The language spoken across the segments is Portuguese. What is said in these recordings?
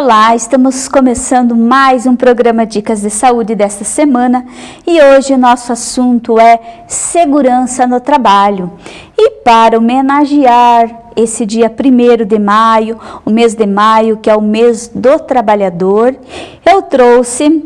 Olá, estamos começando mais um programa Dicas de Saúde desta semana e hoje o nosso assunto é segurança no trabalho. E para homenagear esse dia 1 de maio, o mês de maio, que é o mês do trabalhador, eu trouxe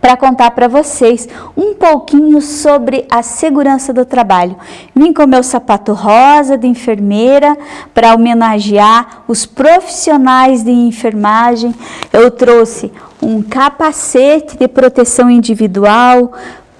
para contar para vocês um pouquinho sobre a segurança do trabalho. Vim com meu sapato rosa de enfermeira para homenagear os profissionais de enfermagem. Eu trouxe um capacete de proteção individual,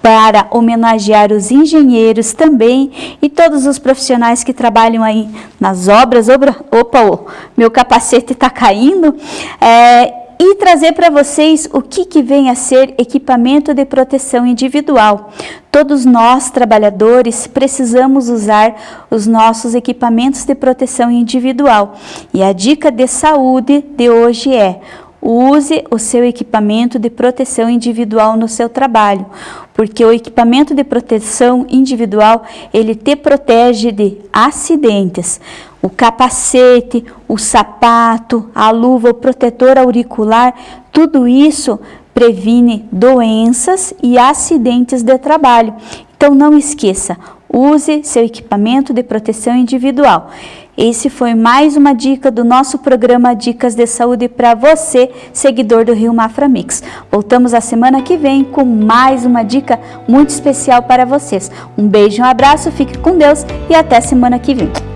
para homenagear os engenheiros também e todos os profissionais que trabalham aí nas obras. Opa, meu capacete está caindo. É, e trazer para vocês o que, que vem a ser equipamento de proteção individual. Todos nós, trabalhadores, precisamos usar os nossos equipamentos de proteção individual. E a dica de saúde de hoje é Use o seu equipamento de proteção individual no seu trabalho, porque o equipamento de proteção individual, ele te protege de acidentes. O capacete, o sapato, a luva, o protetor auricular, tudo isso previne doenças e acidentes de trabalho. Então não esqueça, use seu equipamento de proteção individual. Esse foi mais uma dica do nosso programa Dicas de Saúde para você, seguidor do Rio Mafra Mix. Voltamos a semana que vem com mais uma dica muito especial para vocês. Um beijo, um abraço, fique com Deus e até semana que vem.